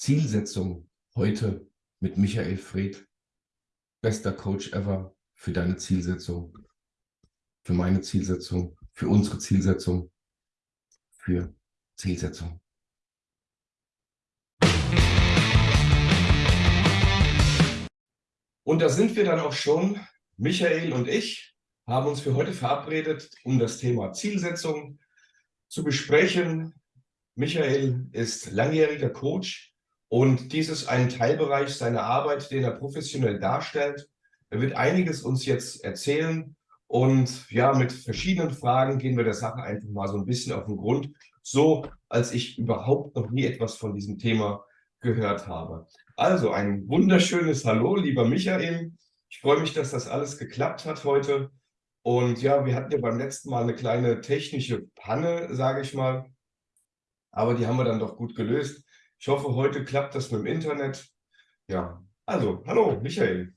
Zielsetzung heute mit Michael Fred. Bester Coach ever für deine Zielsetzung, für meine Zielsetzung, für unsere Zielsetzung, für Zielsetzung. Und da sind wir dann auch schon. Michael und ich haben uns für heute verabredet, um das Thema Zielsetzung zu besprechen. Michael ist langjähriger Coach und dies ist ein Teilbereich seiner Arbeit, den er professionell darstellt. Er wird einiges uns jetzt erzählen und ja, mit verschiedenen Fragen gehen wir der Sache einfach mal so ein bisschen auf den Grund, so als ich überhaupt noch nie etwas von diesem Thema gehört habe. Also ein wunderschönes Hallo, lieber Michael. Ich freue mich, dass das alles geklappt hat heute. Und ja, wir hatten ja beim letzten Mal eine kleine technische Panne, sage ich mal. Aber die haben wir dann doch gut gelöst. Ich hoffe, heute klappt das mit dem Internet. Ja, also, hallo, Michael.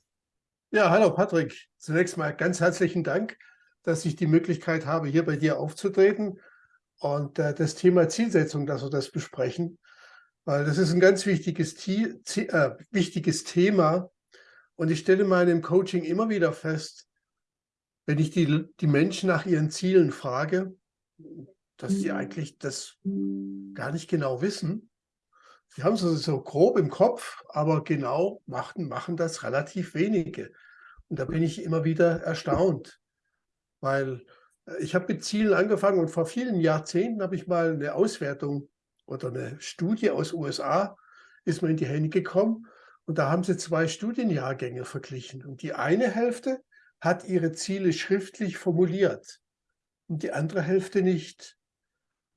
Ja, hallo Patrick. Zunächst mal ganz herzlichen Dank, dass ich die Möglichkeit habe, hier bei dir aufzutreten und äh, das Thema Zielsetzung, dass wir das besprechen, weil das ist ein ganz wichtiges, Ziel, äh, wichtiges Thema. Und ich stelle in meinem Coaching immer wieder fest, wenn ich die, die Menschen nach ihren Zielen frage, dass sie eigentlich das gar nicht genau wissen Sie haben es so grob im Kopf, aber genau machen, machen das relativ wenige. Und da bin ich immer wieder erstaunt, weil äh, ich habe mit Zielen angefangen und vor vielen Jahrzehnten habe ich mal eine Auswertung oder eine Studie aus USA ist mir in die Hände gekommen. Und da haben sie zwei Studienjahrgänge verglichen. Und die eine Hälfte hat ihre Ziele schriftlich formuliert und die andere Hälfte nicht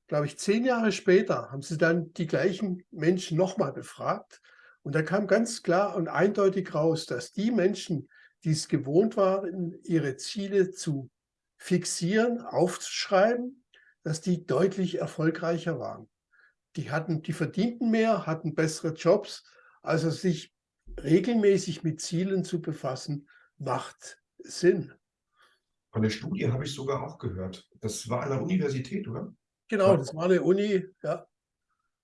glaube ich, zehn Jahre später haben sie dann die gleichen Menschen nochmal befragt. Und da kam ganz klar und eindeutig raus, dass die Menschen, die es gewohnt waren, ihre Ziele zu fixieren, aufzuschreiben, dass die deutlich erfolgreicher waren. Die hatten, die verdienten mehr, hatten bessere Jobs. Also sich regelmäßig mit Zielen zu befassen, macht Sinn. Von der Studie habe ich sogar auch gehört. Das war an der Universität, oder? Genau, das war eine Uni, ja.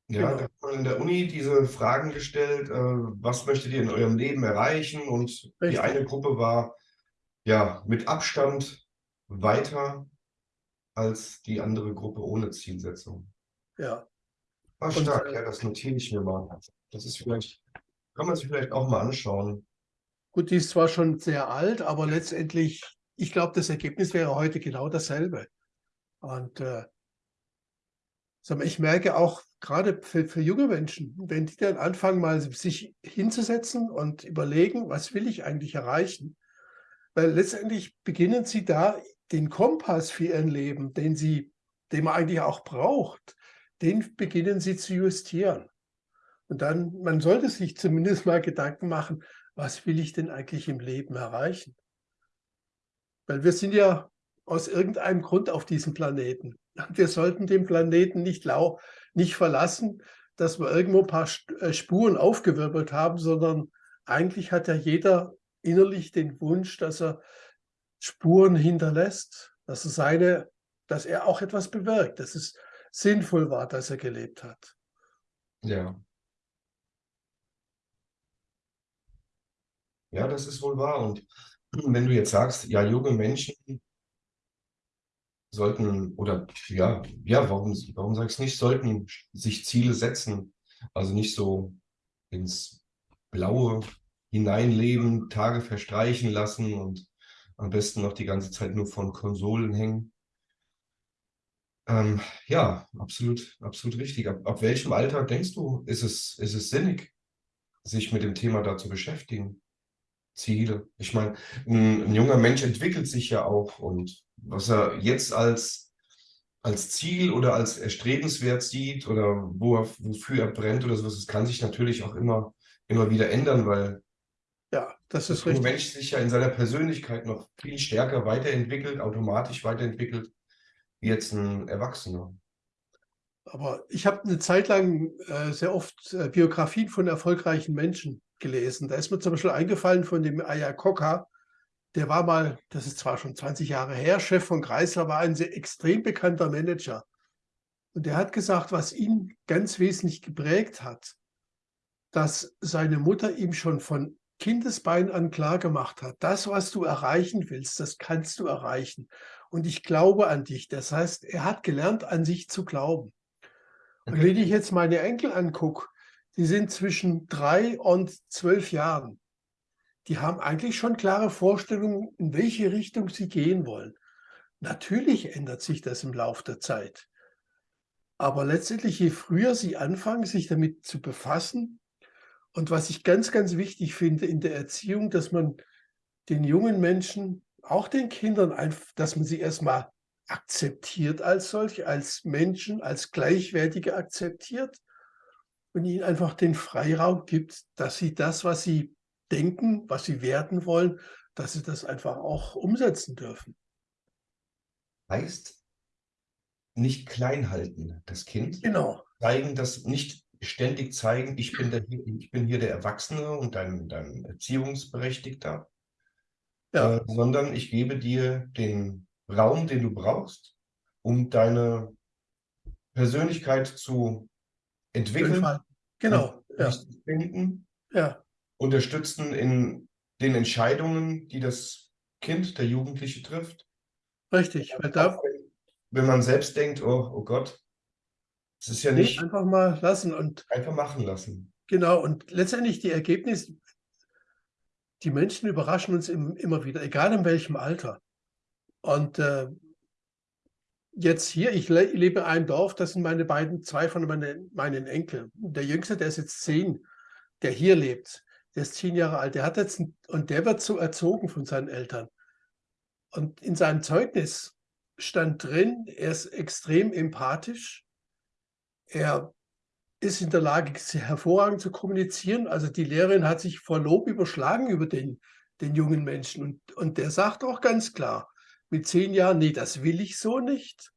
Ja, genau. da man in der Uni diese Fragen gestellt, äh, was möchtet ihr in eurem Leben erreichen? Und Richtig. die eine Gruppe war ja mit Abstand weiter als die andere Gruppe ohne Zielsetzung. Ja. War stark, Und, äh, ja, das notiere ich mir mal. Das ist vielleicht, kann man sich vielleicht auch mal anschauen. Gut, die ist zwar schon sehr alt, aber letztendlich, ich glaube, das Ergebnis wäre heute genau dasselbe. Und äh, ich merke auch gerade für, für junge Menschen, wenn die dann anfangen, mal sich hinzusetzen und überlegen, was will ich eigentlich erreichen? Weil letztendlich beginnen sie da den Kompass für ihr Leben, den sie, den man eigentlich auch braucht, den beginnen sie zu justieren. Und dann, man sollte sich zumindest mal Gedanken machen, was will ich denn eigentlich im Leben erreichen? Weil wir sind ja aus irgendeinem Grund auf diesem Planeten. Wir sollten den Planeten nicht, lau nicht verlassen, dass wir irgendwo ein paar äh, Spuren aufgewirbelt haben, sondern eigentlich hat ja jeder innerlich den Wunsch, dass er Spuren hinterlässt, dass er seine, dass er auch etwas bewirkt, dass es sinnvoll war, dass er gelebt hat. Ja. Ja, das ist wohl wahr. Und wenn du jetzt sagst, ja, junge Menschen sollten, oder ja, ja, warum, warum sage ich es nicht, sollten sich Ziele setzen. Also nicht so ins Blaue hineinleben, Tage verstreichen lassen und am besten noch die ganze Zeit nur von Konsolen hängen. Ähm, ja, absolut, absolut richtig. Ab, ab welchem Alter denkst du, ist es, ist es sinnig, sich mit dem Thema da zu beschäftigen? Ziele. Ich meine, ein, ein, junger Mensch entwickelt sich ja auch und was er jetzt als, als Ziel oder als erstrebenswert sieht oder wo er, wofür er brennt oder sowas, das kann sich natürlich auch immer, immer wieder ändern, weil ja, das ist richtig. Mensch sich ja in seiner Persönlichkeit noch viel stärker weiterentwickelt, automatisch weiterentwickelt, wie jetzt ein Erwachsener. Aber ich habe eine Zeit lang äh, sehr oft äh, Biografien von erfolgreichen Menschen gelesen. Da ist mir zum Beispiel eingefallen von dem Ayakoka, der war mal, das ist zwar schon 20 Jahre her, Chef von Chrysler, war ein sehr extrem bekannter Manager. Und der hat gesagt, was ihn ganz wesentlich geprägt hat, dass seine Mutter ihm schon von Kindesbein an klar gemacht hat, das, was du erreichen willst, das kannst du erreichen. Und ich glaube an dich. Das heißt, er hat gelernt, an sich zu glauben. Und wenn ich jetzt meine Enkel angucke, die sind zwischen drei und zwölf Jahren. Die haben eigentlich schon klare Vorstellungen, in welche Richtung sie gehen wollen. Natürlich ändert sich das im Laufe der Zeit. Aber letztendlich, je früher sie anfangen, sich damit zu befassen, und was ich ganz, ganz wichtig finde in der Erziehung, dass man den jungen Menschen, auch den Kindern, dass man sie erstmal akzeptiert als solche, als Menschen, als Gleichwertige akzeptiert und ihnen einfach den Freiraum gibt, dass sie das, was sie denken, was sie werden wollen, dass sie das einfach auch umsetzen dürfen. Heißt, nicht klein halten, das Kind. Genau. Zeigen, dass nicht ständig zeigen, ich bin, der, ich bin hier der Erwachsene und dein, dein Erziehungsberechtigter, ja. äh, sondern ich gebe dir den Raum, den du brauchst, um deine Persönlichkeit zu entwickeln. Genau. Ja. Finden, ja. Unterstützen in den Entscheidungen, die das Kind, der Jugendliche trifft. Richtig. Weil da, wenn man selbst denkt, oh, oh Gott, es ist ja nicht. Einfach mal lassen und. Einfach machen lassen. Genau. Und letztendlich die Ergebnisse, die Menschen überraschen uns immer wieder, egal in welchem Alter. Und äh, jetzt hier, ich le lebe in einem Dorf, das sind meine beiden, zwei von meine, meinen Enkeln. Der Jüngste, der ist jetzt zehn, der hier lebt, der ist zehn Jahre alt, der hat jetzt, und der wird so erzogen von seinen Eltern. Und in seinem Zeugnis stand drin, er ist extrem empathisch, er ist in der Lage, hervorragend zu kommunizieren. Also die Lehrerin hat sich vor Lob überschlagen über den, den jungen Menschen. Und, und der sagt auch ganz klar, mit zehn Jahren, nee, das will ich so nicht.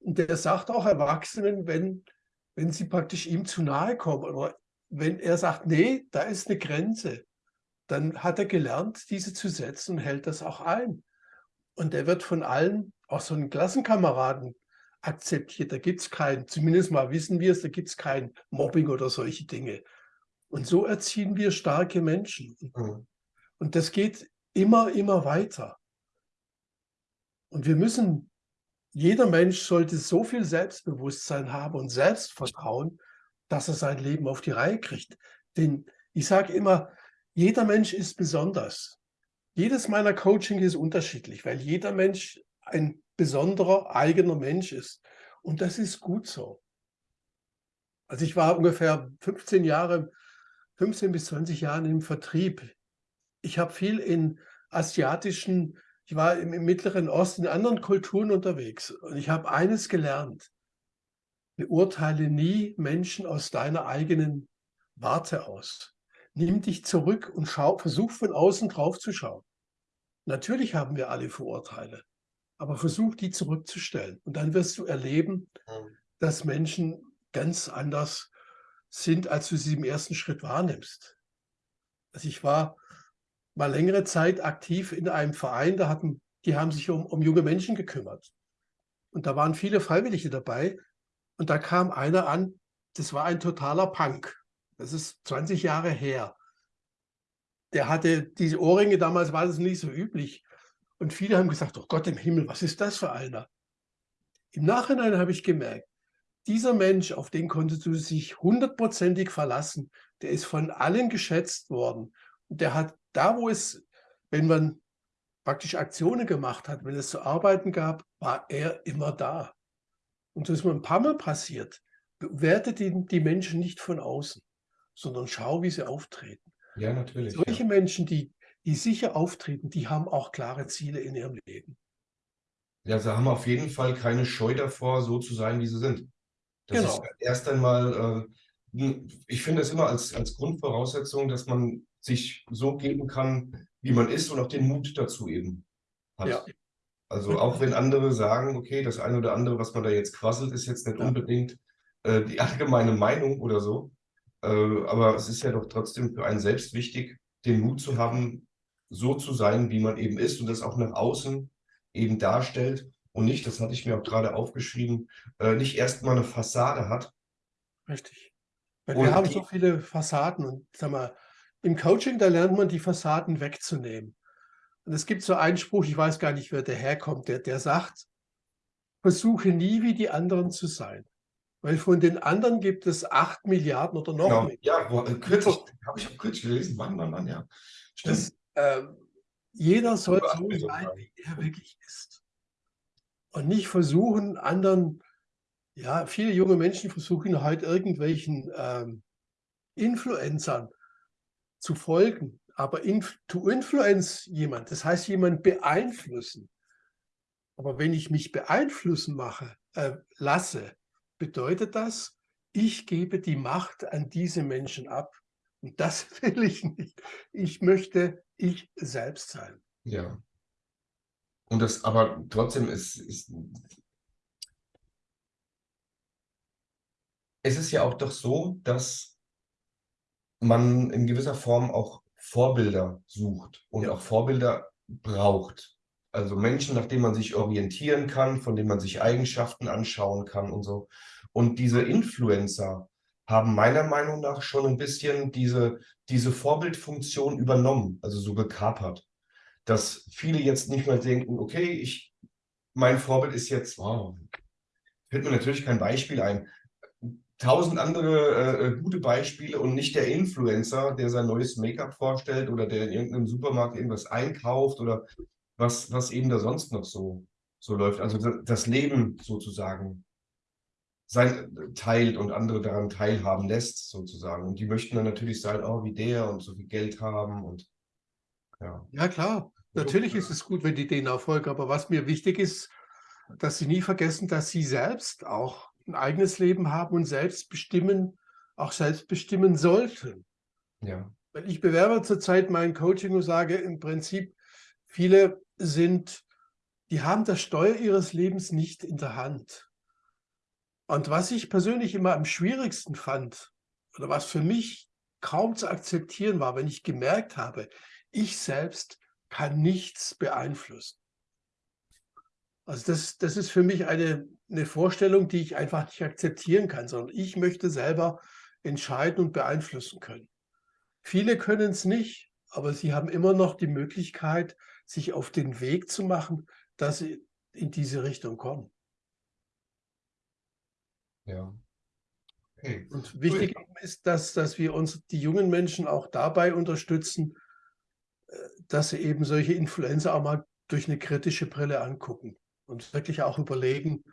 Und der sagt auch Erwachsenen, wenn, wenn sie praktisch ihm zu nahe kommen oder wenn er sagt, nee, da ist eine Grenze, dann hat er gelernt, diese zu setzen und hält das auch ein. Und er wird von allen, auch so einen Klassenkameraden, akzeptiert. Da gibt es kein, zumindest mal wissen wir es, da gibt es kein Mobbing oder solche Dinge. Und so erziehen wir starke Menschen. Mhm. Und das geht immer, immer weiter. Und wir müssen, jeder Mensch sollte so viel Selbstbewusstsein haben und Selbstvertrauen, dass er sein Leben auf die Reihe kriegt. Denn ich sage immer, jeder Mensch ist besonders. Jedes meiner Coaching ist unterschiedlich, weil jeder Mensch ein besonderer eigener Mensch ist. Und das ist gut so. Also ich war ungefähr 15 Jahre, 15 bis 20 Jahre im Vertrieb. Ich habe viel in asiatischen ich war im, im Mittleren Osten, in anderen Kulturen unterwegs und ich habe eines gelernt. Beurteile nie Menschen aus deiner eigenen Warte aus. Nimm dich zurück und schau, versuch von außen drauf zu schauen. Natürlich haben wir alle Vorurteile, aber versuch die zurückzustellen. Und dann wirst du erleben, dass Menschen ganz anders sind, als du sie im ersten Schritt wahrnimmst. Also ich war mal längere Zeit aktiv in einem Verein, da hatten, die haben sich um, um junge Menschen gekümmert. Und da waren viele Freiwillige dabei. Und da kam einer an, das war ein totaler Punk. Das ist 20 Jahre her. Der hatte diese Ohrringe, damals war das nicht so üblich. Und viele haben gesagt, oh Gott im Himmel, was ist das für einer? Im Nachhinein habe ich gemerkt, dieser Mensch, auf den konntest du sich hundertprozentig verlassen, der ist von allen geschätzt worden. Und der hat da, wo es, wenn man praktisch Aktionen gemacht hat, wenn es zu arbeiten gab, war er immer da. Und das ist mir ein paar Mal passiert. Bewerte die, die Menschen nicht von außen, sondern schau, wie sie auftreten. Ja, natürlich. Solche ja. Menschen, die, die sicher auftreten, die haben auch klare Ziele in ihrem Leben. Ja, sie haben auf jeden Fall keine Scheu davor, so zu sein, wie sie sind. Das genau. ist erst einmal, äh, ich finde es immer als, als Grundvoraussetzung, dass man sich so geben kann, wie man ist und auch den Mut dazu eben hat. Ja. Also auch wenn andere sagen, okay, das eine oder andere, was man da jetzt quasselt, ist jetzt nicht ja. unbedingt äh, die allgemeine Meinung oder so. Äh, aber es ist ja doch trotzdem für einen selbst wichtig, den Mut zu haben, so zu sein, wie man eben ist und das auch nach außen eben darstellt und nicht, das hatte ich mir auch gerade aufgeschrieben, äh, nicht erstmal eine Fassade hat. Richtig. Weil wir haben so viele Fassaden und sag mal, im Coaching, da lernt man die Fassaden wegzunehmen. Und es gibt so einen Spruch, ich weiß gar nicht, wer daherkommt, der, der sagt, versuche nie wie die anderen zu sein. Weil von den anderen gibt es acht Milliarden oder noch genau. mehr. Ja, wo, äh, kürzlich, habe ich auch kürzlich gelesen, wann, wann, wann, ja. Das, äh, jeder soll so sein, wie er wirklich ist. Und nicht versuchen, anderen, ja, viele junge Menschen versuchen halt irgendwelchen ähm, Influencern zu folgen. Aber inf to influence jemand, das heißt jemand beeinflussen. Aber wenn ich mich beeinflussen mache, äh, lasse, bedeutet das, ich gebe die Macht an diese Menschen ab. Und das will ich nicht. Ich möchte ich selbst sein. Ja. Und das aber trotzdem ist, ist es ist ja auch doch so, dass man in gewisser Form auch Vorbilder sucht und ja. auch Vorbilder braucht. Also Menschen, nach denen man sich orientieren kann, von denen man sich Eigenschaften anschauen kann und so. Und diese Influencer haben meiner Meinung nach schon ein bisschen diese, diese Vorbildfunktion übernommen, also so gekapert. Dass viele jetzt nicht mehr denken, okay, ich, mein Vorbild ist jetzt, wow, fällt mir natürlich kein Beispiel ein, tausend andere äh, äh, gute Beispiele und nicht der Influencer, der sein neues Make-up vorstellt oder der in irgendeinem Supermarkt irgendwas einkauft oder was, was eben da sonst noch so, so läuft. Also das Leben sozusagen sein, teilt und andere daran teilhaben lässt sozusagen. Und die möchten dann natürlich sein, oh, wie der und so viel Geld haben und ja. Ja, klar. Natürlich ist es gut, wenn die den Erfolg, aber was mir wichtig ist, dass sie nie vergessen, dass sie selbst auch ein eigenes Leben haben und selbst bestimmen, auch selbst bestimmen sollten. Ja. Weil ich bewerbe zurzeit mein Coaching und sage im Prinzip, viele sind, die haben das Steuer ihres Lebens nicht in der Hand. Und was ich persönlich immer am schwierigsten fand, oder was für mich kaum zu akzeptieren war, wenn ich gemerkt habe, ich selbst kann nichts beeinflussen. Also das, das ist für mich eine, eine Vorstellung, die ich einfach nicht akzeptieren kann, sondern ich möchte selber entscheiden und beeinflussen können. Viele können es nicht, aber sie haben immer noch die Möglichkeit, sich auf den Weg zu machen, dass sie in diese Richtung kommen. Ja. Okay. Und wichtig cool. ist, dass, dass wir uns die jungen Menschen auch dabei unterstützen, äh, dass sie eben solche Influencer auch mal durch eine kritische Brille angucken und wirklich auch überlegen,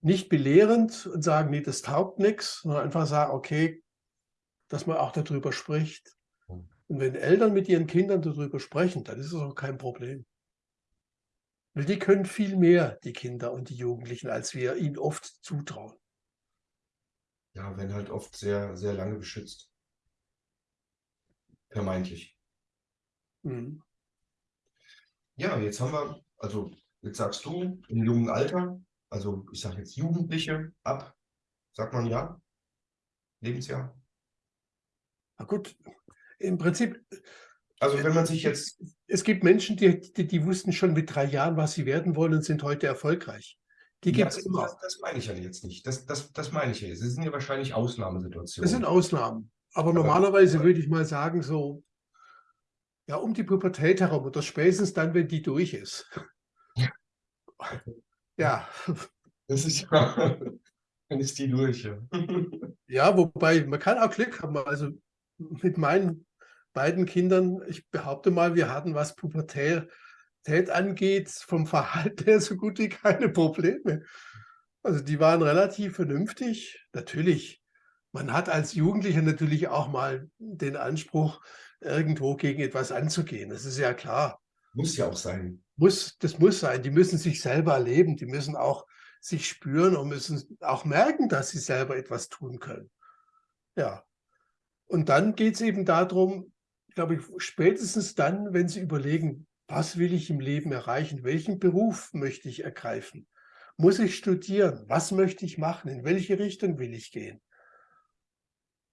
nicht belehrend und sagen, nee, das taugt nichts, sondern einfach sagen, okay, dass man auch darüber spricht. Hm. Und wenn Eltern mit ihren Kindern darüber sprechen, dann ist es auch kein Problem. Weil die können viel mehr, die Kinder und die Jugendlichen, als wir ihnen oft zutrauen. Ja, werden halt oft sehr, sehr lange beschützt. Vermeintlich. Mhm. Ja, jetzt haben wir, also Jetzt sagst du, im jungen Alter, also ich sage jetzt Jugendliche ab, sagt man ja, Lebensjahr? Na gut, im Prinzip. Also wenn man sich jetzt... Es gibt Menschen, die, die, die wussten schon mit drei Jahren, was sie werden wollen und sind heute erfolgreich. Die ja, das, immer. Das, das, meine ich ja jetzt nicht. Das, das, das meine ich ja jetzt. Das sind ja wahrscheinlich Ausnahmesituationen. Das sind Ausnahmen. Aber, Aber normalerweise würde ich mal sagen, so ja, um die Pubertät herum oder spätestens dann, wenn die durch ist. Ja. Das ist ja, dann ist die durch. Ja. ja, wobei man kann auch Glück haben. Also mit meinen beiden Kindern, ich behaupte mal, wir hatten, was Pubertät angeht, vom Verhalten her so gut wie keine Probleme. Also die waren relativ vernünftig. Natürlich, man hat als Jugendlicher natürlich auch mal den Anspruch, irgendwo gegen etwas anzugehen. Das ist ja klar. Muss ja auch sein muss, das muss sein. Die müssen sich selber erleben, die müssen auch sich spüren und müssen auch merken, dass sie selber etwas tun können. Ja. Und dann geht es eben darum, glaube ich, spätestens dann, wenn sie überlegen, was will ich im Leben erreichen, welchen Beruf möchte ich ergreifen, muss ich studieren, was möchte ich machen, in welche Richtung will ich gehen.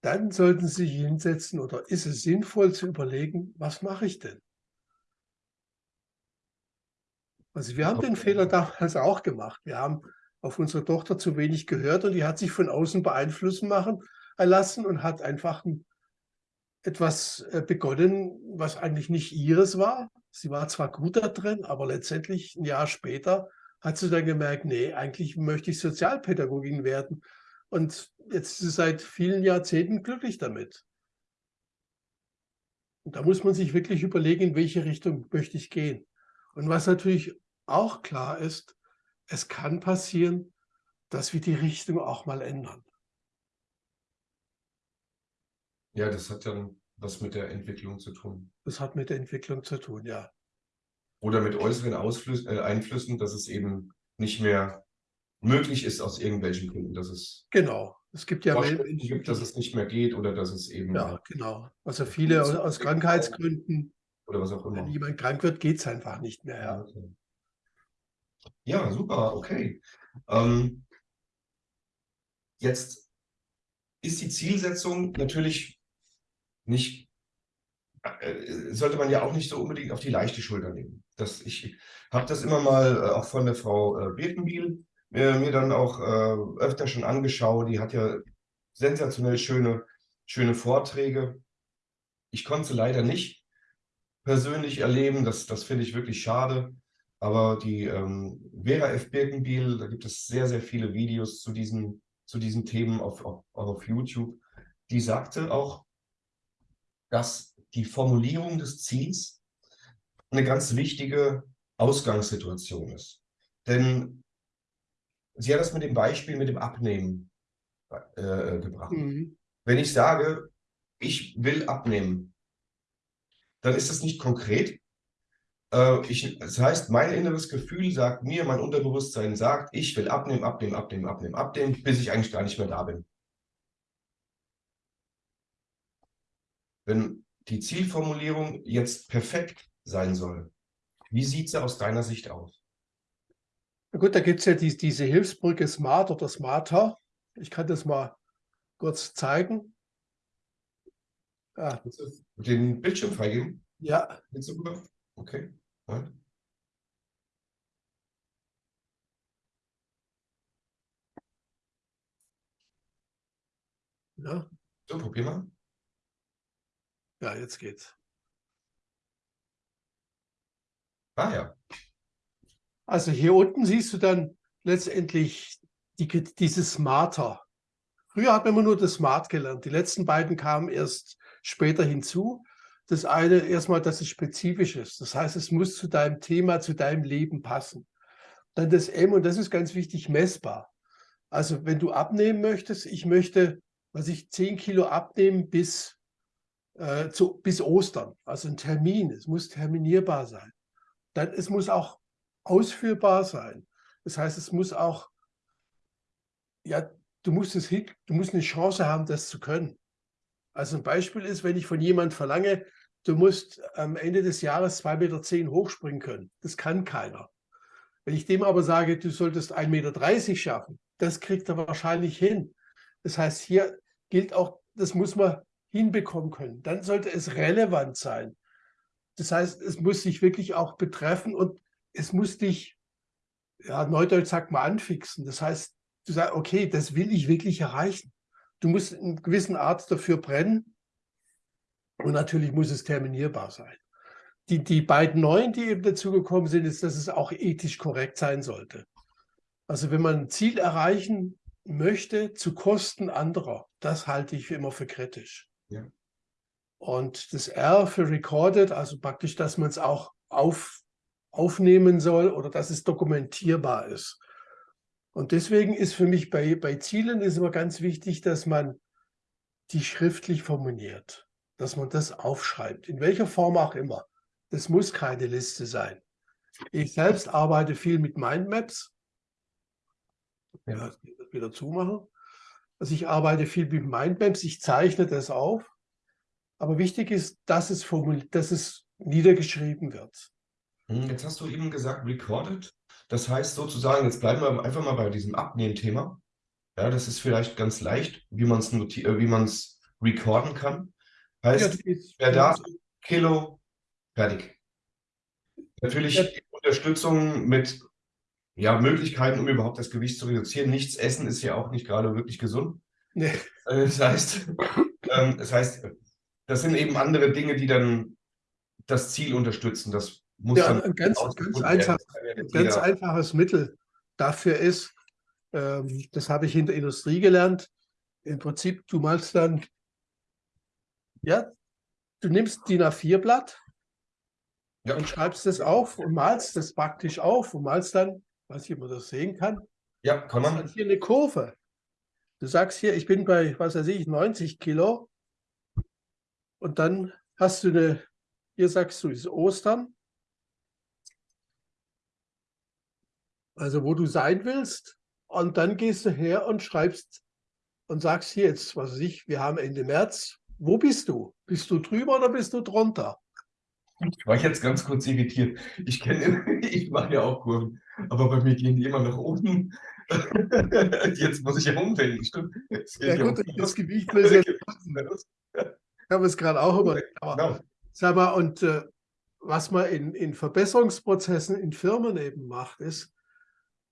Dann sollten Sie sich hinsetzen oder ist es sinnvoll zu überlegen, was mache ich denn? Also wir haben den Fehler damals auch gemacht. Wir haben auf unsere Tochter zu wenig gehört und die hat sich von außen beeinflussen machen, erlassen und hat einfach ein, etwas äh, begonnen, was eigentlich nicht ihres war. Sie war zwar gut da drin, aber letztendlich ein Jahr später hat sie dann gemerkt, nee, eigentlich möchte ich Sozialpädagogin werden. Und jetzt ist sie seit vielen Jahrzehnten glücklich damit. Und da muss man sich wirklich überlegen, in welche Richtung möchte ich gehen. Und was natürlich auch klar ist, es kann passieren, dass wir die Richtung auch mal ändern. Ja, das hat dann was mit der Entwicklung zu tun. Das hat mit der Entwicklung zu tun, ja. Oder mit äußeren Ausflüssen, äh, Einflüssen, dass es eben nicht mehr möglich ist aus irgendwelchen Gründen, dass es genau. Es gibt ja Menschen gibt, dass es nicht mehr geht oder dass es eben ja genau. Also viele aus, aus Krankheitsgründen oder was auch immer. Wenn jemand krank wird, geht es einfach nicht mehr. Ja, okay. ja super, okay. Ähm, jetzt ist die Zielsetzung natürlich nicht, äh, sollte man ja auch nicht so unbedingt auf die leichte Schulter nehmen. Das, ich habe das immer mal äh, auch von der Frau äh, Birkenbiel äh, mir dann auch äh, öfter schon angeschaut. Die hat ja sensationell schöne, schöne Vorträge. Ich konnte leider nicht persönlich erleben. Das, das finde ich wirklich schade. Aber die ähm, Vera F. Birkenbiel, da gibt es sehr, sehr viele Videos zu diesen, zu diesen Themen auf, auf, auf YouTube. Die sagte auch, dass die Formulierung des Ziels eine ganz wichtige Ausgangssituation ist. Denn sie hat das mit dem Beispiel mit dem Abnehmen äh, gebracht. Mhm. Wenn ich sage, ich will abnehmen, dann ist das nicht konkret. Äh, ich, das heißt, mein inneres Gefühl sagt mir, mein Unterbewusstsein sagt, ich will abnehmen, abnehmen, abnehmen, abnehmen, abnehmen, bis ich eigentlich gar nicht mehr da bin. Wenn die Zielformulierung jetzt perfekt sein soll, wie sieht sie aus deiner Sicht aus? Na gut, da gibt es ja die, diese Hilfsbrücke Smart oder Smarter. Ich kann das mal kurz zeigen. Ah. Den Bildschirm freigeben? Ja. Okay. Ja. Ja. So, probier mal. Ja, jetzt geht's. Ah ja. Also hier unten siehst du dann letztendlich die, dieses Smarter. Früher hat man immer nur das Smart gelernt. Die letzten beiden kamen erst später hinzu. Das eine erstmal, dass es spezifisch ist. Das heißt, es muss zu deinem Thema, zu deinem Leben passen. Dann das M, und das ist ganz wichtig, messbar. Also wenn du abnehmen möchtest, ich möchte, was ich 10 Kilo abnehmen bis, äh, zu, bis Ostern. Also ein Termin, es muss terminierbar sein. Dann es muss auch ausführbar sein. Das heißt, es muss auch, ja, du musst es hin, du musst eine Chance haben, das zu können. Also ein Beispiel ist, wenn ich von jemand verlange, du musst am Ende des Jahres 2,10 Meter hochspringen können. Das kann keiner. Wenn ich dem aber sage, du solltest 1,30 Meter schaffen, das kriegt er wahrscheinlich hin. Das heißt, hier gilt auch, das muss man hinbekommen können. Dann sollte es relevant sein. Das heißt, es muss sich wirklich auch betreffen und es muss dich, ja, Neudeutsch sagt man, anfixen. Das heißt, du sagst, okay, das will ich wirklich erreichen. Du musst in gewissen Art dafür brennen und natürlich muss es terminierbar sein. Die, die beiden neuen, die eben dazugekommen sind, ist, dass es auch ethisch korrekt sein sollte. Also wenn man ein Ziel erreichen möchte zu Kosten anderer, das halte ich immer für kritisch. Ja. Und das R für recorded, also praktisch, dass man es auch auf, aufnehmen soll oder dass es dokumentierbar ist. Und deswegen ist für mich bei, bei Zielen ist immer ganz wichtig, dass man die schriftlich formuliert, dass man das aufschreibt, in welcher Form auch immer. Das muss keine Liste sein. Ich selbst arbeite viel mit Mindmaps. Ja, wieder zumachen. Also ich arbeite viel mit Mindmaps, ich zeichne das auf. Aber wichtig ist, dass es, dass es niedergeschrieben wird. Hm, jetzt hast du eben gesagt, recorded. Das heißt sozusagen, jetzt bleiben wir einfach mal bei diesem Abnehmthema. Ja, das ist vielleicht ganz leicht, wie man es äh, wie man es recorden kann. Heißt, ja, wer da Kilo, fertig. Natürlich ja. Unterstützung mit ja, Möglichkeiten, um überhaupt das Gewicht zu reduzieren. Nichts essen ist ja auch nicht gerade wirklich gesund. Nee. Äh, das heißt, ähm, das heißt, das sind eben andere Dinge, die dann das Ziel unterstützen. Das muss ja, ein ganz, ganz, einfach, ganz einfaches Mittel dafür ist, ähm, das habe ich in der Industrie gelernt. Im Prinzip, du malst dann, ja, du nimmst DIN A4-Blatt ja. und schreibst das auf und malst das praktisch auf und malst dann, weiß ich, ob man das sehen kann. Ja, kann man. Hier eine Kurve. Du sagst hier, ich bin bei, was weiß ich, 90 Kilo. Und dann hast du eine, hier sagst du, ist Ostern. Also wo du sein willst. Und dann gehst du her und schreibst und sagst hier jetzt, was weiß ich, wir haben Ende März. Wo bist du? Bist du drüber oder bist du drunter? Ich war jetzt ganz kurz irritiert. Ich kenne, ich mache ja auch Kurven, aber bei mir gehen die immer nach oben. Jetzt muss ich ja umdenken, stimmt. Ja gut, um das Gewicht will ja Ich habe es gerade auch überlegt. Aber, genau. Sag mal, und äh, was man in, in Verbesserungsprozessen in Firmen eben macht, ist,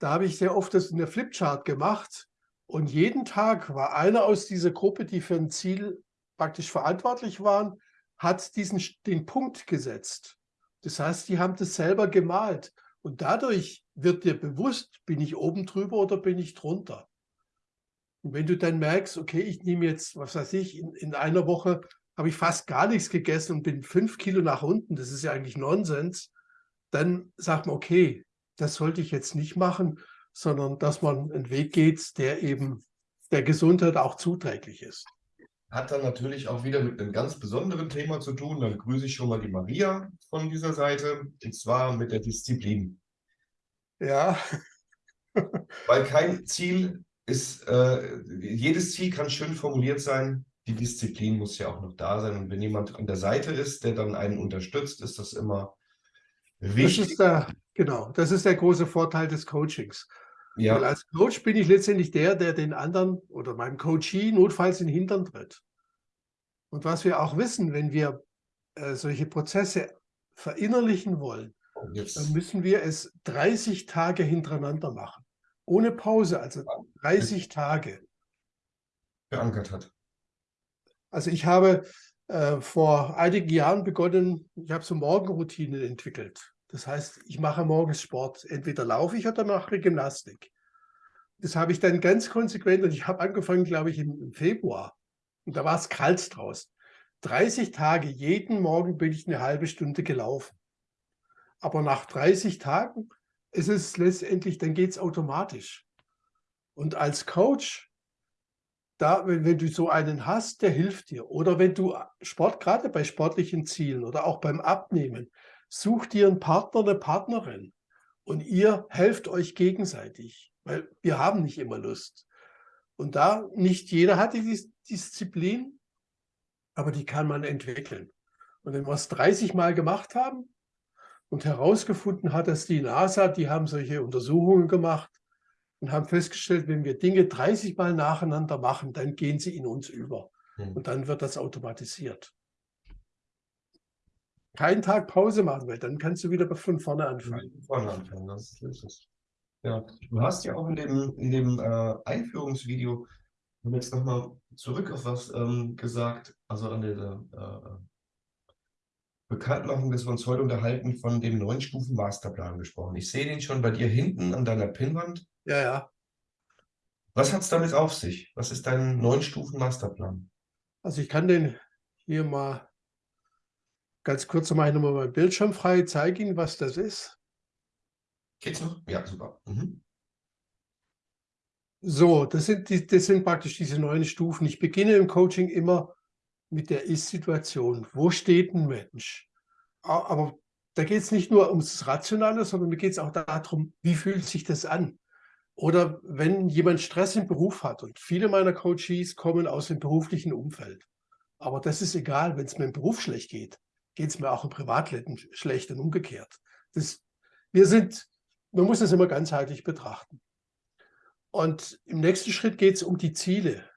da habe ich sehr oft das in der Flipchart gemacht und jeden Tag war einer aus dieser Gruppe, die für ein Ziel praktisch verantwortlich waren, hat diesen, den Punkt gesetzt. Das heißt, die haben das selber gemalt. Und dadurch wird dir bewusst, bin ich oben drüber oder bin ich drunter. Und wenn du dann merkst, okay, ich nehme jetzt, was weiß ich, in, in einer Woche habe ich fast gar nichts gegessen und bin fünf Kilo nach unten, das ist ja eigentlich Nonsens, dann sagt man, okay, das sollte ich jetzt nicht machen, sondern dass man einen Weg geht, der eben der Gesundheit auch zuträglich ist. Hat dann natürlich auch wieder mit einem ganz besonderen Thema zu tun. Dann grüße ich schon mal die Maria von dieser Seite, und zwar mit der Disziplin. Ja. Weil kein Ziel ist, äh, jedes Ziel kann schön formuliert sein, die Disziplin muss ja auch noch da sein. Und wenn jemand an der Seite ist, der dann einen unterstützt, ist das immer wichtig. Das ist der, genau, das ist der große Vorteil des Coachings. Ja. Weil als Coach bin ich letztendlich der, der den anderen oder meinem Coachee notfalls in den Hintern tritt. Und was wir auch wissen, wenn wir äh, solche Prozesse verinnerlichen wollen, yes. dann müssen wir es 30 Tage hintereinander machen. Ohne Pause, also 30 Tage. Verankert hat. Also ich habe äh, vor einigen Jahren begonnen, ich habe so Morgenroutinen entwickelt. Das heißt, ich mache morgens Sport. Entweder laufe ich oder mache Gymnastik. Das habe ich dann ganz konsequent und ich habe angefangen, glaube ich, im, Februar. Und da war es kalt draußen. 30 Tage, jeden Morgen bin ich eine halbe Stunde gelaufen. Aber nach 30 Tagen ist es letztendlich, dann geht es automatisch. Und als Coach, da, wenn, wenn, du so einen hast, der hilft dir. Oder wenn du Sport, gerade bei sportlichen Zielen oder auch beim Abnehmen, such dir einen Partner, eine Partnerin und ihr helft euch gegenseitig, weil wir haben nicht immer Lust. Und da nicht jeder hat die Disziplin, aber die kann man entwickeln. Und wenn wir es 30 Mal gemacht haben und herausgefunden hat, dass die NASA, die haben solche Untersuchungen gemacht und haben festgestellt, wenn wir Dinge 30 Mal nacheinander machen, dann gehen sie in uns über. Hm. Und dann wird das automatisiert keinen Tag Pause machen, weil dann kannst du wieder von vorne anfangen. Von vorne anfangen, das ist es. Ja, du hast ja auch in dem, in dem äh, Einführungsvideo jetzt nochmal zurück auf was ähm, gesagt, also an der äh, Bekanntmachung, dass wir uns heute unterhalten, von dem neun Stufen Masterplan gesprochen. Ich sehe den schon bei dir hinten an deiner Pinnwand. Ja, ja. Was hat es damit auf sich? Was ist dein neun Stufen Masterplan? Also ich kann den hier mal Ganz kurz mache ich nochmal meinen Bildschirm frei, zeige Ihnen, was das ist. Geht's noch? Ja, super. Mhm. So, das sind, die, das sind praktisch diese neun Stufen. Ich beginne im Coaching immer mit der Ist-Situation. Wo steht ein Mensch? Aber da geht es nicht nur ums Rationale, sondern mir geht es auch darum, wie fühlt sich das an? Oder wenn jemand Stress im Beruf hat und viele meiner Coaches kommen aus dem beruflichen Umfeld. Aber das ist egal, wenn es mir im Beruf schlecht geht geht es mir auch im Privatleben schlecht und umgekehrt. Das, wir sind, man muss das immer ganzheitlich betrachten. Und im nächsten Schritt geht es um die Ziele.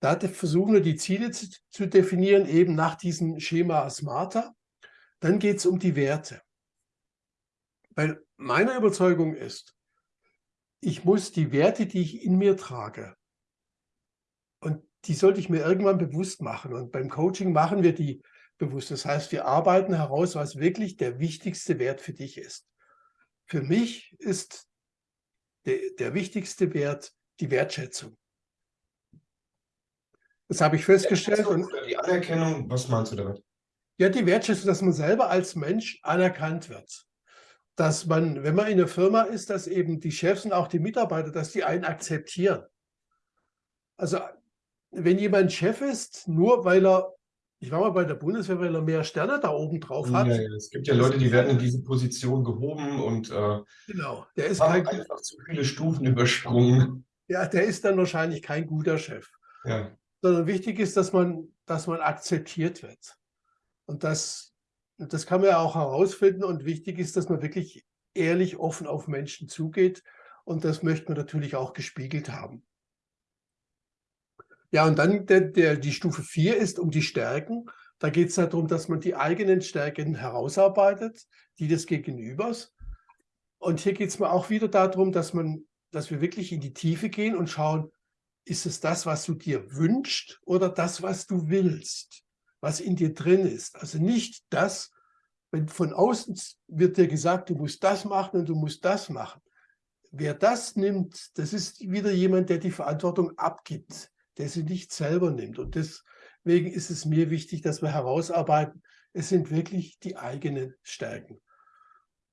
Da versuchen wir die Ziele zu, zu definieren, eben nach diesem Schema Smarter. Dann geht es um die Werte. Weil meine Überzeugung ist, ich muss die Werte, die ich in mir trage, die sollte ich mir irgendwann bewusst machen. Und beim Coaching machen wir die bewusst. Das heißt, wir arbeiten heraus, was wirklich der wichtigste Wert für dich ist. Für mich ist der, der wichtigste Wert die Wertschätzung. Das habe ich festgestellt. Und die Anerkennung, was meinst du damit? Ja, die Wertschätzung, dass man selber als Mensch anerkannt wird. Dass man, wenn man in einer Firma ist, dass eben die Chefs und auch die Mitarbeiter, dass die einen akzeptieren. Also wenn jemand Chef ist, nur weil er, ich war mal bei der Bundeswehr, weil er mehr Sterne da oben drauf hat. Ja, ja. Es gibt ja Leute, die werden in diese Position gehoben und äh, genau, der ist kein, einfach zu viele Stufen übersprungen. Ja, der ist dann wahrscheinlich kein guter Chef. Ja. Sondern wichtig ist, dass man, dass man akzeptiert wird. Und das, das kann man ja auch herausfinden. Und wichtig ist, dass man wirklich ehrlich, offen auf Menschen zugeht. Und das möchte man natürlich auch gespiegelt haben. Ja, und dann der, der, die Stufe 4 ist um die Stärken. Da geht es darum, dass man die eigenen Stärken herausarbeitet, die des Gegenübers. Und hier geht es mir auch wieder darum, dass, man, dass wir wirklich in die Tiefe gehen und schauen, ist es das, was du dir wünschst oder das, was du willst, was in dir drin ist. Also nicht das, wenn von außen wird dir gesagt, du musst das machen und du musst das machen. Wer das nimmt, das ist wieder jemand, der die Verantwortung abgibt der sie nicht selber nimmt. Und deswegen ist es mir wichtig, dass wir herausarbeiten, es sind wirklich die eigenen Stärken.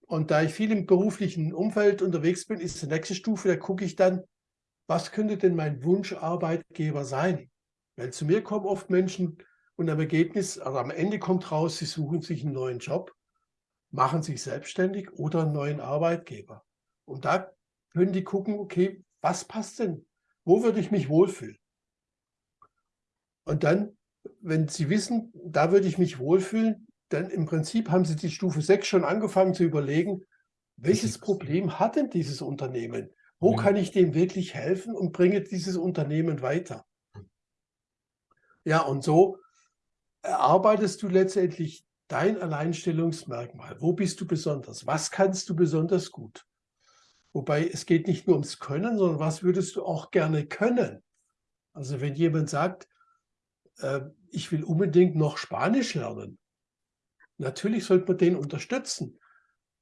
Und da ich viel im beruflichen Umfeld unterwegs bin, ist die nächste Stufe, da gucke ich dann, was könnte denn mein Wunscharbeitgeber sein? Weil zu mir kommen oft Menschen und am Ergebnis, also am Ende kommt raus, sie suchen sich einen neuen Job, machen sich selbstständig oder einen neuen Arbeitgeber. Und da können die gucken, okay, was passt denn? Wo würde ich mich wohlfühlen? Und dann, wenn Sie wissen, da würde ich mich wohlfühlen, dann im Prinzip haben Sie die Stufe 6 schon angefangen zu überlegen, welches Problem hat denn dieses Unternehmen? Wo kann ich dem wirklich helfen und bringe dieses Unternehmen weiter? Ja, und so erarbeitest du letztendlich dein Alleinstellungsmerkmal. Wo bist du besonders? Was kannst du besonders gut? Wobei es geht nicht nur ums Können, sondern was würdest du auch gerne können? Also wenn jemand sagt, äh, ich will unbedingt noch Spanisch lernen. Natürlich sollte man den unterstützen.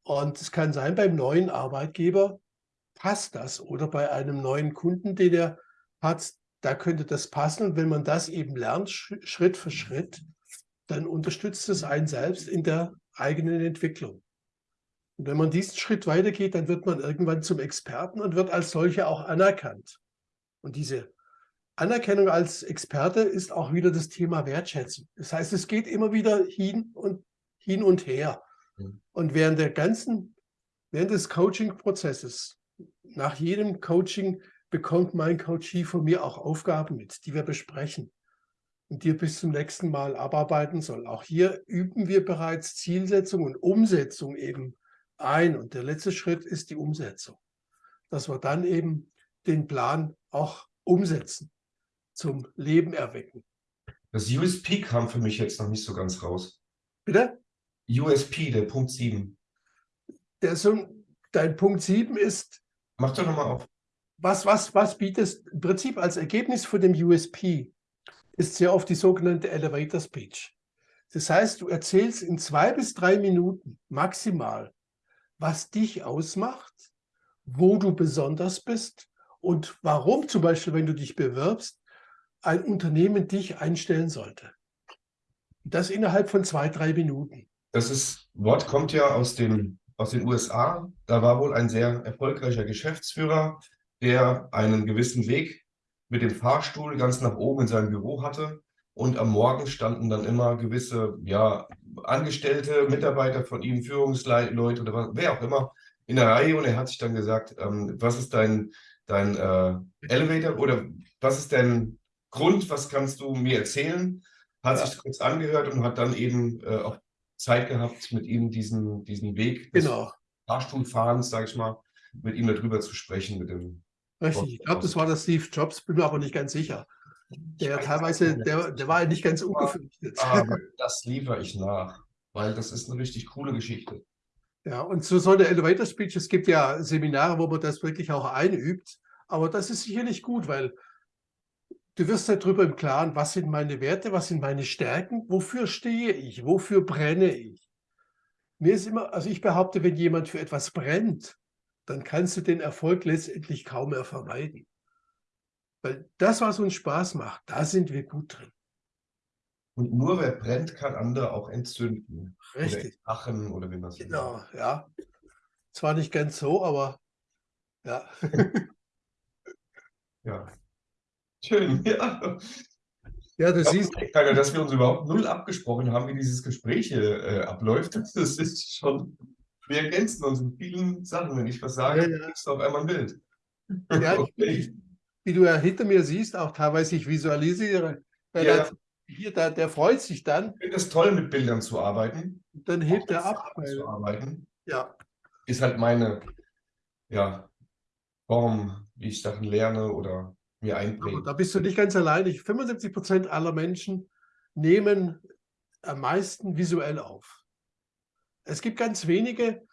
Und es kann sein, beim neuen Arbeitgeber passt das oder bei einem neuen Kunden, den er hat, da könnte das passen. Und wenn man das eben lernt, Schritt für Schritt, dann unterstützt es einen selbst in der eigenen Entwicklung. Und wenn man diesen Schritt weitergeht, dann wird man irgendwann zum Experten und wird als solcher auch anerkannt. Und diese Anerkennung als Experte ist auch wieder das Thema Wertschätzung. Das heißt, es geht immer wieder hin und, hin und her. Mhm. Und während der ganzen, während des Coaching-Prozesses, nach jedem Coaching bekommt mein Coachee von mir auch Aufgaben mit, die wir besprechen und die er bis zum nächsten Mal abarbeiten soll. Auch hier üben wir bereits Zielsetzung und Umsetzung eben ein. Und der letzte Schritt ist die Umsetzung, dass wir dann eben den Plan auch umsetzen zum Leben erwecken. Das USP kam für mich jetzt noch nicht so ganz raus. Bitte? USP, der Punkt 7. Der so, dein Punkt 7 ist. Mach doch nochmal auf. Was, was, was bietest im Prinzip als Ergebnis von dem USP ist sehr oft die sogenannte Elevator Speech. Das heißt, du erzählst in zwei bis drei Minuten maximal, was dich ausmacht, wo du besonders bist und warum zum Beispiel, wenn du dich bewirbst, ein Unternehmen dich einstellen sollte. Das innerhalb von zwei, drei Minuten. Das ist, Wort kommt ja aus, dem, aus den USA. Da war wohl ein sehr erfolgreicher Geschäftsführer, der einen gewissen Weg mit dem Fahrstuhl ganz nach oben in seinem Büro hatte. Und am Morgen standen dann immer gewisse ja, Angestellte, Mitarbeiter von ihm, Führungsleute oder was, wer auch immer, in der Reihe. Und er hat sich dann gesagt, ähm, was ist dein, dein äh, Elevator oder was ist dein Grund, was kannst du mir erzählen? Hat ja. sich kurz angehört und hat dann eben äh, auch Zeit gehabt, mit ihm diesen, diesen Weg des genau. Fahrstuhlfahrens, sage ich mal, mit ihm darüber zu sprechen. Mit dem Richtig, ich glaube, das war der Steve Jobs, bin mir aber nicht ganz sicher. Der teilweise, der, der war nicht ganz ungefürchtet. Aber das liefere ich nach, weil das ist eine richtig coole Geschichte. Ja, und so so eine Elevator Speech, es gibt ja Seminare, wo man das wirklich auch einübt, aber das ist sicherlich gut, weil du wirst darüber im Klaren, was sind meine Werte, was sind meine Stärken, wofür stehe ich, wofür brenne ich. Mir ist immer, also ich behaupte, wenn jemand für etwas brennt, dann kannst du den Erfolg letztendlich kaum mehr vermeiden. Weil das, was uns Spaß macht, da sind wir gut drin. Und nur wer brennt, kann andere auch entzünden. Richtig. Oder entfachen oder wie man es Genau, ja. Zwar nicht ganz so, aber ja. ja. Schön, ja. Ja, du ich siehst. Keine, dass wir uns überhaupt null abgesprochen haben, wie dieses Gespräch hier äh, abläuft. Das ist schon, wir ergänzen uns in vielen Sachen. Wenn ich was sage, ja, ja. kriegst du auf einmal ein Bild. Ja, okay. wie du ja hinter mir siehst, auch teilweise ich visualisiere. Weil ja. das, hier, der, der freut sich dann. Ich finde es toll, mit Bildern zu arbeiten. Dann hebt er ab. Zu arbeiten. Ja. Ist halt meine ja, Form, wie ich Sachen lerne oder mir einbringe. Da bist du nicht ganz allein. 75 Prozent aller Menschen nehmen am meisten visuell auf. Es gibt ganz wenige,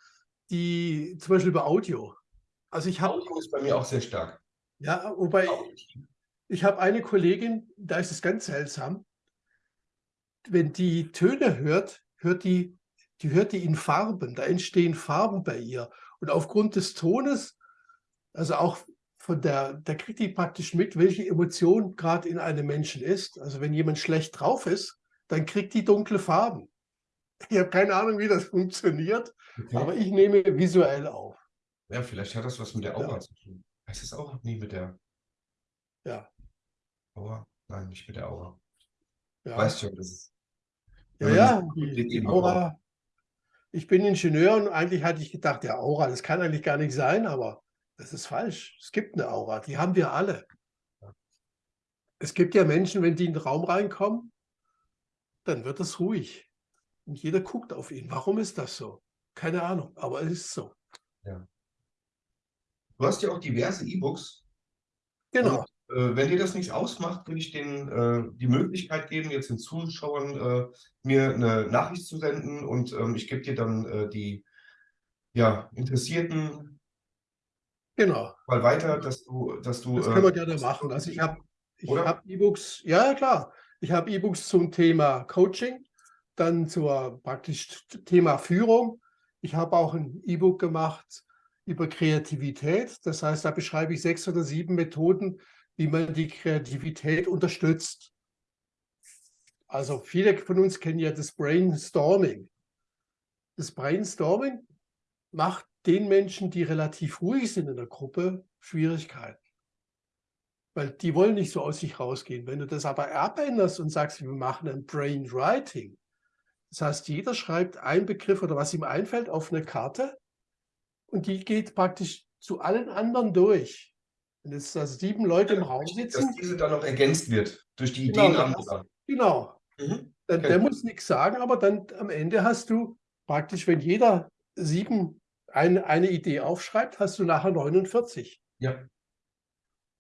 die zum Beispiel über Audio. Also ich habe. Audio ist bei mir auch sehr stark. Ja, wobei ich habe eine Kollegin, da ist es ganz seltsam. Wenn die Töne hört, hört die, die hört die in Farben. Da entstehen Farben bei ihr. Und aufgrund des Tones, also auch von der, da kriegt die praktisch mit, welche Emotion gerade in einem Menschen ist. Also wenn jemand schlecht drauf ist, dann kriegt die dunkle Farben. Ich habe keine Ahnung, wie das funktioniert, okay. aber ich nehme visuell auf. Ja, vielleicht hat das was mit der Aura ja. zu tun. Heißt das auch nie mit der ja. Aura? Nein, nicht mit der Aura. Ja. Weißt schon, das ist. Ja, ja, die, die Aura. Ich bin Ingenieur und eigentlich hatte ich gedacht, ja, Aura, das kann eigentlich gar nicht sein, aber das ist falsch. Es gibt eine Aura, die haben wir alle. Es gibt ja Menschen, wenn die in den Raum reinkommen, dann wird es ruhig. Und jeder guckt auf ihn. Warum ist das so? Keine Ahnung, aber es ist so. Ja. Du hast ja auch diverse E-Books. Genau. Und, äh, wenn dir das nichts ausmacht, will ich denen äh, die Möglichkeit geben, jetzt den Zuschauern äh, mir eine Nachricht zu senden und ähm, ich gebe dir dann äh, die ja, Interessierten genau. mal weiter, dass du, dass du. Das können wir äh, gerne machen. Also ich habe ich hab E-Books, ja klar, ich habe E-Books zum Thema Coaching, dann zur praktisch Thema Führung. Ich habe auch ein E-Book gemacht über Kreativität. Das heißt, da beschreibe ich sechs oder sieben Methoden, wie man die Kreativität unterstützt. Also viele von uns kennen ja das Brainstorming. Das Brainstorming macht den Menschen, die relativ ruhig sind in der Gruppe, Schwierigkeiten. Weil die wollen nicht so aus sich rausgehen. Wenn du das aber abänderst und sagst, wir machen ein Brainwriting, das heißt, jeder schreibt einen Begriff oder was ihm einfällt auf eine Karte und die geht praktisch zu allen anderen durch. Wenn jetzt also sieben Leute im Raum sitzen. Dass diese dann noch ergänzt wird durch die genau, Ideen anderer. Genau. Mhm. Okay. Der muss nichts sagen, aber dann am Ende hast du praktisch, wenn jeder sieben eine, eine Idee aufschreibt, hast du nachher 49. Ja.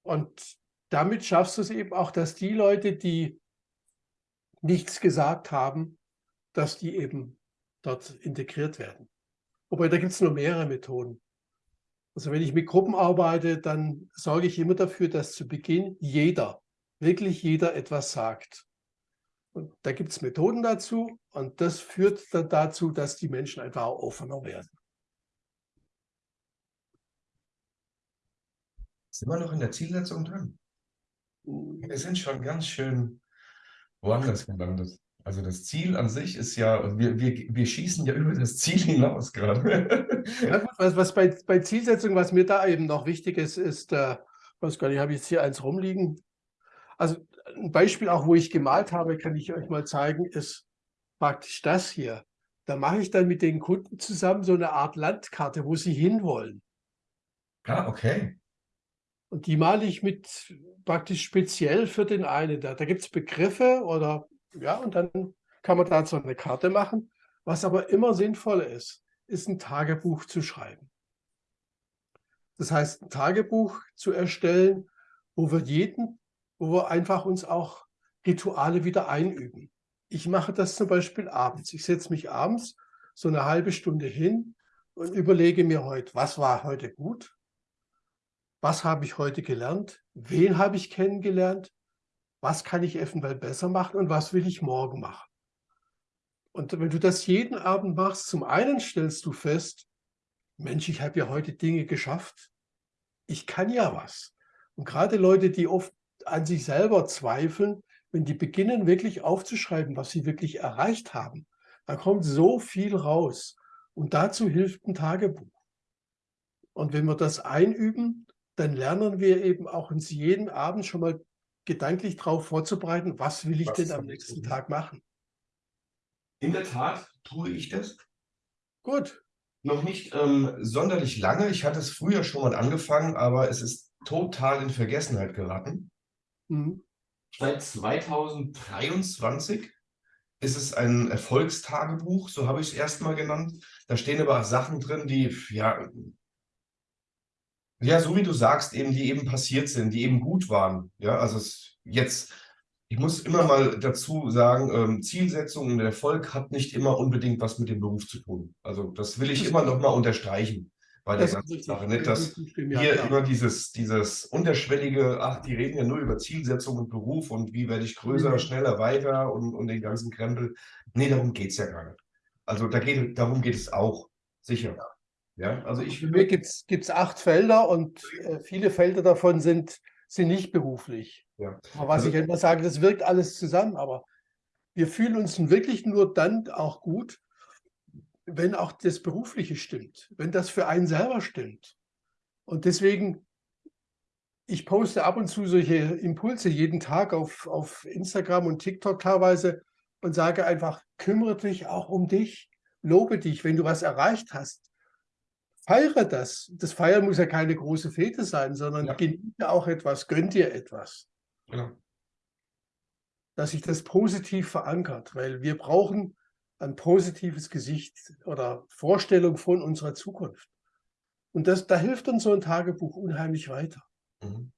Und damit schaffst du es eben auch, dass die Leute, die nichts gesagt haben, dass die eben dort integriert werden. Wobei, da gibt es nur mehrere Methoden. Also wenn ich mit Gruppen arbeite, dann sorge ich immer dafür, dass zu Beginn jeder, wirklich jeder etwas sagt. Und da gibt es Methoden dazu und das führt dann dazu, dass die Menschen einfach offener werden. Sind wir noch in der Zielsetzung drin? Wir sind schon ganz schön woanders gelandet. Also das Ziel an sich ist ja, wir, wir, wir schießen ja über das Ziel hinaus gerade. Ja, was, was bei, bei Zielsetzung, was mir da eben noch wichtig ist, ist, äh, weiß gar nicht, habe ich jetzt hier eins rumliegen. Also ein Beispiel auch, wo ich gemalt habe, kann ich euch mal zeigen, ist praktisch das hier. Da mache ich dann mit den Kunden zusammen so eine Art Landkarte, wo sie hinwollen. Ah, okay. Und die male ich mit praktisch speziell für den einen. Da, da gibt es Begriffe oder ja, und dann kann man dazu eine Karte machen. Was aber immer sinnvoll ist, ist ein Tagebuch zu schreiben. Das heißt, ein Tagebuch zu erstellen, wo wir jeden, wo wir einfach uns auch Rituale wieder einüben. Ich mache das zum Beispiel abends. Ich setze mich abends so eine halbe Stunde hin und überlege mir heute, was war heute gut, was habe ich heute gelernt, wen habe ich kennengelernt, was kann ich eventuell besser machen und was will ich morgen machen. Und wenn du das jeden Abend machst, zum einen stellst du fest, Mensch, ich habe ja heute Dinge geschafft. Ich kann ja was. Und gerade Leute, die oft an sich selber zweifeln, wenn die beginnen wirklich aufzuschreiben, was sie wirklich erreicht haben, da kommt so viel raus. Und dazu hilft ein Tagebuch. Und wenn wir das einüben, dann lernen wir eben auch uns jeden Abend schon mal gedanklich darauf vorzubereiten, was will ich was denn am nächsten Tag machen. In der Tat tue ich das. Gut. Noch nicht ähm, sonderlich lange. Ich hatte es früher schon mal angefangen, aber es ist total in Vergessenheit geraten. Mhm. Seit 2023 ist es ein Erfolgstagebuch, so habe ich es erstmal genannt. Da stehen aber Sachen drin, die, ja, ja, so wie du sagst, eben, die eben passiert sind, die eben gut waren. Ja, also es jetzt ich muss immer mal dazu sagen, ähm, Zielsetzung und Erfolg hat nicht immer unbedingt was mit dem Beruf zu tun. Also das will ich immer noch mal unterstreichen bei der ganzen Sache. Nicht, dass hier immer dieses, dieses unterschwellige, ach, die reden ja nur über Zielsetzung und Beruf und wie werde ich größer, mhm. schneller, weiter und, und den ganzen Krempel. Nee, darum geht es ja gar nicht. Also da geht, darum geht es auch, sicher. Ja, also ich, Für mich gibt es acht Felder und äh, viele Felder davon sind, sind nicht beruflich. Ja. Aber was also, ich immer sage, das wirkt alles zusammen, aber wir fühlen uns wirklich nur dann auch gut, wenn auch das Berufliche stimmt, wenn das für einen selber stimmt. Und deswegen, ich poste ab und zu solche Impulse jeden Tag auf, auf Instagram und TikTok teilweise und sage einfach, kümmere dich auch um dich, lobe dich, wenn du was erreicht hast. Feiere das. Das Feiern muss ja keine große Fete sein, sondern ja. genieße auch etwas, gönn dir etwas. Genau. Dass sich das positiv verankert, weil wir brauchen ein positives Gesicht oder Vorstellung von unserer Zukunft. Und das, da hilft uns so ein Tagebuch unheimlich weiter. Mhm.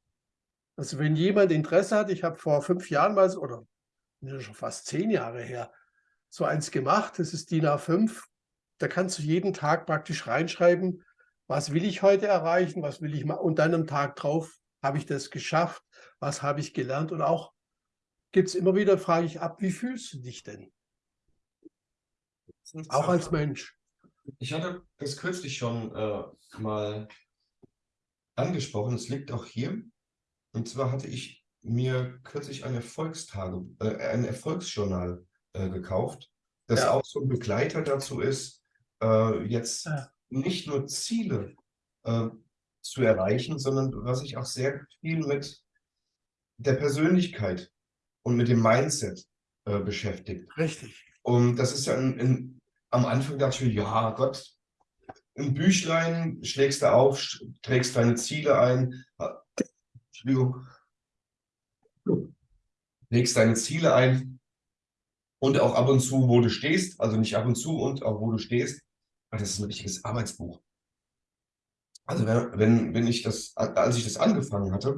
Also wenn jemand Interesse hat, ich habe vor fünf Jahren mal, oder schon fast zehn Jahre her, so eins gemacht, das ist DIN A5, da kannst du jeden Tag praktisch reinschreiben, was will ich heute erreichen, was will ich machen und dann am Tag drauf habe ich das geschafft? Was habe ich gelernt? Und auch gibt es immer wieder, frage ich ab, wie fühlst du dich denn? Auch als Mensch. Ich hatte das kürzlich schon äh, mal angesprochen. Es liegt auch hier. Und zwar hatte ich mir kürzlich ein Erfolgstage, äh, ein Erfolgsjournal äh, gekauft, das ja. auch so ein Begleiter dazu ist, äh, jetzt ja. nicht nur Ziele äh, zu erreichen, sondern was sich auch sehr viel mit der Persönlichkeit und mit dem Mindset äh, beschäftigt. Richtig. Und das ist ja in, in, am Anfang dachte ich, ja Gott, ein Büchlein schlägst du auf, trägst deine Ziele ein, Entschuldigung, legst deine Ziele ein und auch ab und zu, wo du stehst, also nicht ab und zu und auch wo du stehst. Das ist ein richtiges Arbeitsbuch. Also wenn, wenn ich das, als ich das angefangen hatte,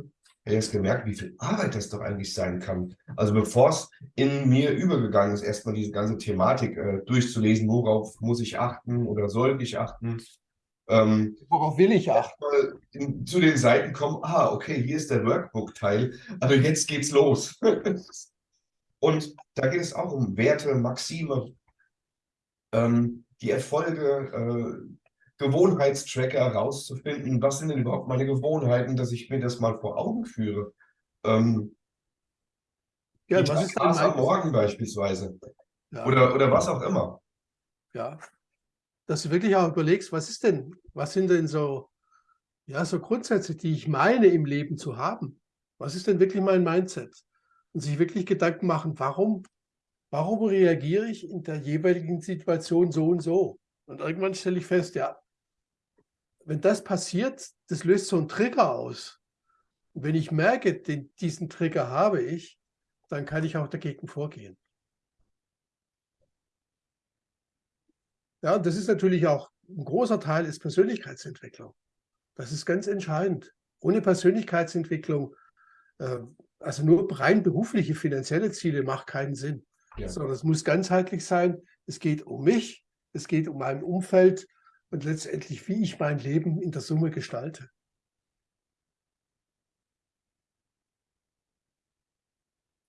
habe ich erst gemerkt, wie viel Arbeit das doch eigentlich sein kann. Also bevor es in mir übergegangen ist, erstmal diese ganze Thematik äh, durchzulesen, worauf muss ich achten oder sollte ich achten. Ähm, worauf will ich achten? In, zu den Seiten kommen, ah, okay, hier ist der Workbook-Teil, also jetzt geht's los. Und da geht es auch um Werte, Maxime, ähm, die Erfolge, äh, Gewohnheitstracker herauszufinden, was sind denn überhaupt meine Gewohnheiten, dass ich mir das mal vor Augen führe. Ähm, ja, was ist denn am Morgen beispielsweise. Ja. Oder, oder was auch immer. Ja, dass du wirklich auch überlegst, was ist denn, was sind denn so, ja, so Grundsätze, die ich meine im Leben zu haben. Was ist denn wirklich mein Mindset? Und sich wirklich Gedanken machen, warum, warum reagiere ich in der jeweiligen Situation so und so? Und irgendwann stelle ich fest, ja, wenn das passiert, das löst so einen Trigger aus. Und wenn ich merke, den, diesen Trigger habe ich, dann kann ich auch dagegen vorgehen. Ja, und das ist natürlich auch ein großer Teil ist Persönlichkeitsentwicklung. Das ist ganz entscheidend. Ohne Persönlichkeitsentwicklung, äh, also nur rein berufliche, finanzielle Ziele macht keinen Sinn. Ja. Sondern es muss ganzheitlich sein. Es geht um mich, es geht um mein Umfeld und letztendlich, wie ich mein Leben in der Summe gestalte.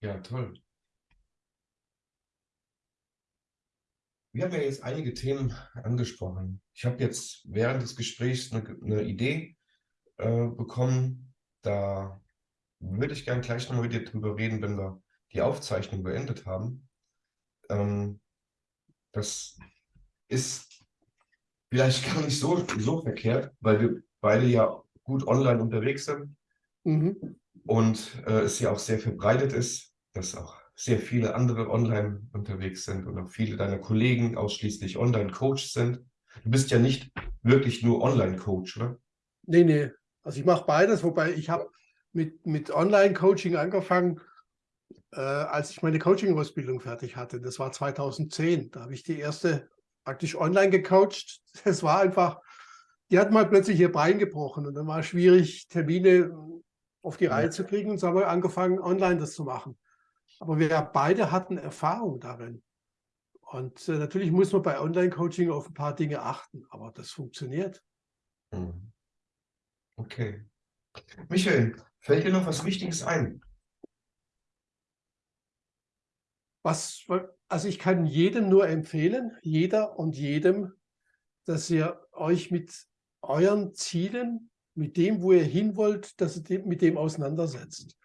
Ja, toll. Wir haben ja jetzt einige Themen angesprochen. Ich habe jetzt während des Gesprächs eine, eine Idee äh, bekommen. Da würde ich gerne gleich nochmal mit dir drüber reden, wenn wir die Aufzeichnung beendet haben. Ähm, das ist vielleicht gar nicht so, so verkehrt, weil wir beide ja gut online unterwegs sind mhm. und äh, es ja auch sehr verbreitet ist, dass auch sehr viele andere online unterwegs sind und auch viele deiner Kollegen ausschließlich Online-Coach sind. Du bist ja nicht wirklich nur Online-Coach, oder? Nee, nee. Also ich mache beides, wobei ich habe mit, mit Online-Coaching angefangen, äh, als ich meine Coaching-Ausbildung fertig hatte. Das war 2010. Da habe ich die erste praktisch online gecoacht. Es war einfach, die hat mal plötzlich ihr Bein gebrochen und dann war es schwierig, Termine auf die Reihe zu kriegen und so haben wir angefangen, online das zu machen. Aber wir beide hatten Erfahrung darin. Und äh, natürlich muss man bei Online-Coaching auf ein paar Dinge achten, aber das funktioniert. Hm. Okay. Michael, fällt dir noch was Wichtiges ein? Was, also ich kann jedem nur empfehlen, jeder und jedem, dass ihr euch mit euren Zielen, mit dem, wo ihr hin wollt, dass ihr mit dem auseinandersetzt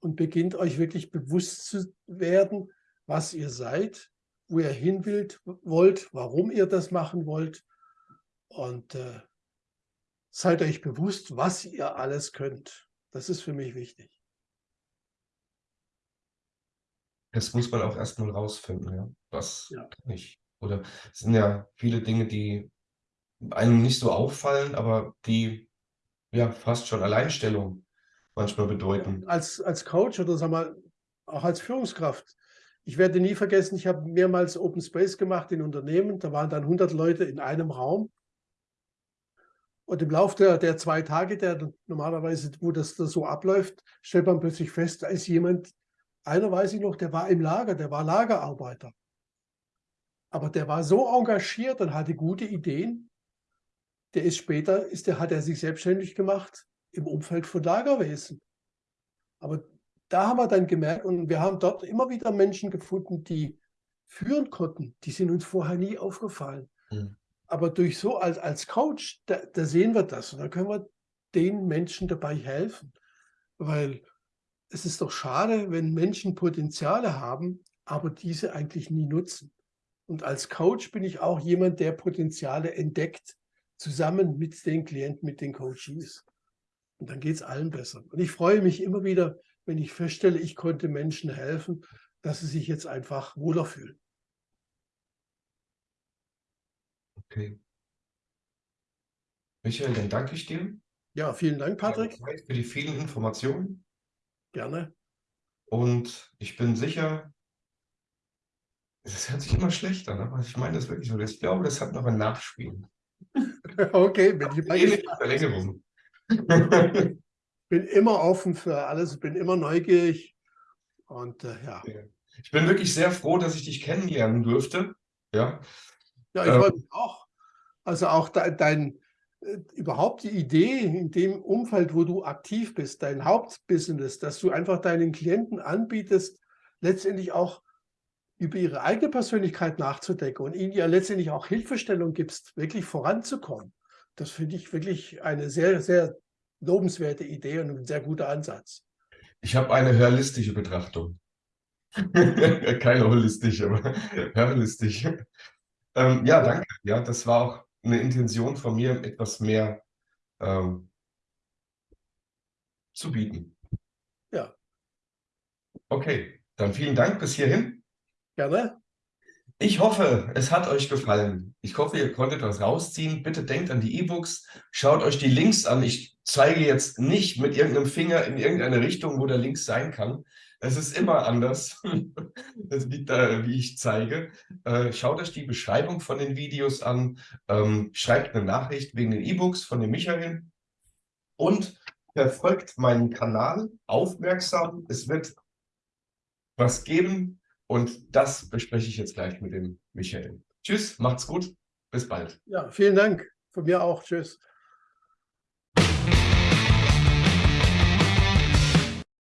und beginnt euch wirklich bewusst zu werden, was ihr seid, wo ihr hin wollt, warum ihr das machen wollt und äh, seid euch bewusst, was ihr alles könnt. Das ist für mich wichtig. Das muss man auch erstmal rausfinden, ja. Was ja. kann ich? Oder es sind ja viele Dinge, die einem nicht so auffallen, aber die ja fast schon Alleinstellung manchmal bedeuten. Als, als Coach oder sagen wir, auch als Führungskraft. Ich werde nie vergessen, ich habe mehrmals Open Space gemacht in Unternehmen. Da waren dann 100 Leute in einem Raum. Und im Laufe der, der zwei Tage, der normalerweise, wo das, das so abläuft, stellt man plötzlich fest, da ist jemand, einer weiß ich noch, der war im Lager, der war Lagerarbeiter. Aber der war so engagiert und hatte gute Ideen. Der ist später, ist der, hat er sich selbstständig gemacht im Umfeld von Lagerwesen. Aber da haben wir dann gemerkt, und wir haben dort immer wieder Menschen gefunden, die führen konnten. Die sind uns vorher nie aufgefallen. Mhm. Aber durch so als, als Coach, da, da sehen wir das und da können wir den Menschen dabei helfen. Weil es ist doch schade, wenn Menschen Potenziale haben, aber diese eigentlich nie nutzen. Und als Coach bin ich auch jemand, der Potenziale entdeckt, zusammen mit den Klienten, mit den Coaches. Und dann geht es allen besser. Und ich freue mich immer wieder, wenn ich feststelle, ich konnte Menschen helfen, dass sie sich jetzt einfach wohler fühlen. Okay. Michael, dann danke ich dir. Ja, vielen Dank, Patrick. Für die vielen Informationen. Gerne. Und ich bin sicher, es hört sich immer schlechter, ne? aber ich meine das wirklich so. Ich glaube, das hat noch ein Nachspiel. okay, bin ich bei Verlängerung. bin immer offen für alles, bin immer neugierig. Und äh, ja. Ich bin wirklich sehr froh, dass ich dich kennenlernen durfte. Ja, ja ich ähm, freue mich auch. Also auch de, dein, überhaupt die Idee in dem Umfeld, wo du aktiv bist, dein Hauptbusiness, dass du einfach deinen Klienten anbietest, letztendlich auch über ihre eigene Persönlichkeit nachzudenken und ihnen ja letztendlich auch Hilfestellung gibst, wirklich voranzukommen. Das finde ich wirklich eine sehr, sehr lobenswerte Idee und ein sehr guter Ansatz. Ich habe eine realistische Betrachtung. Keine holistische, aber realistisch. Ähm, ja, danke. Ja, das war auch eine Intention von mir, etwas mehr ähm, zu bieten. Ja. Okay, dann vielen Dank bis hierhin. Gerne. Ich hoffe, es hat euch gefallen. Ich hoffe, ihr konntet was rausziehen. Bitte denkt an die E-Books. Schaut euch die Links an. Ich zeige jetzt nicht mit irgendeinem Finger in irgendeine Richtung, wo der Link sein kann. Es ist immer anders. Das liegt da, wie ich zeige. Äh, schaut euch die Beschreibung von den Videos an. Ähm, schreibt eine Nachricht wegen den E-Books von dem Michael. Und verfolgt meinen Kanal aufmerksam. Es wird was geben, und das bespreche ich jetzt gleich mit dem Michael. Tschüss, macht's gut, bis bald. Ja, vielen Dank. Von mir auch. Tschüss.